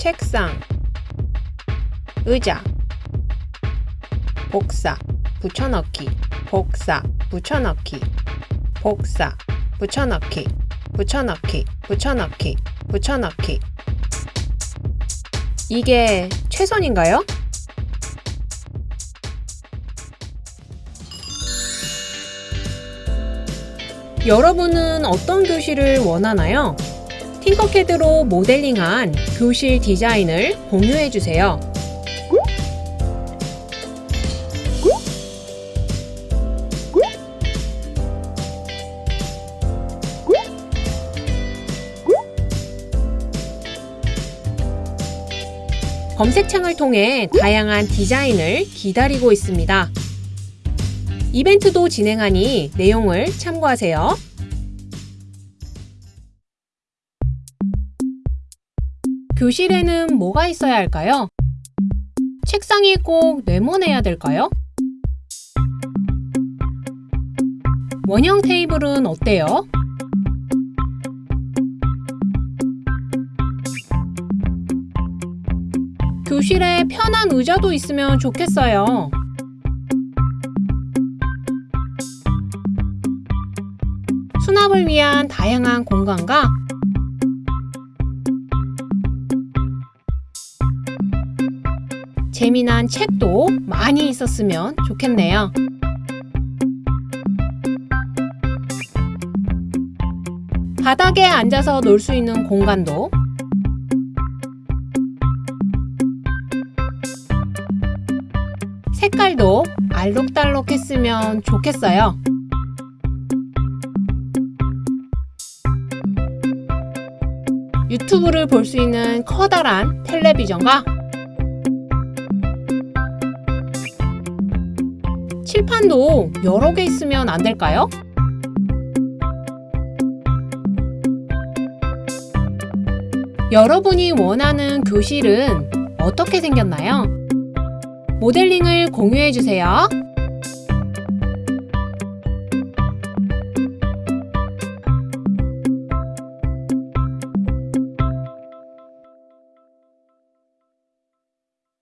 책상 의자 복사 붙여넣기 복사 붙여넣기 복사 붙여넣기 붙여넣기 붙여넣기 붙여넣기 이게 최선인가요? 여러분은 어떤 교실을 원하나요? 팅커캐드로 모델링한 교실 디자인을 공유해주세요. 검색창을 통해 다양한 디자인을 기다리고 있습니다. 이벤트도 진행하니 내용을 참고하세요. 교실에는 뭐가 있어야 할까요? 책상이 꼭 네모내야 될까요? 원형 테이블은 어때요? 교실에 편한 의자도 있으면 좋겠어요. 수납을 위한 다양한 공간과 재미난 책도 많이 있었으면 좋겠네요. 바닥에 앉아서 놀 수 있는 공간도 색깔도 알록달록 했으면 좋겠어요. 유튜브를 볼 수 있는 커다란 텔레비전과 칠판도 여러 개 있으면 안 될까요? 여러분이 원하는 교실은 어떻게 생겼나요? 모델링을 공유해 주세요.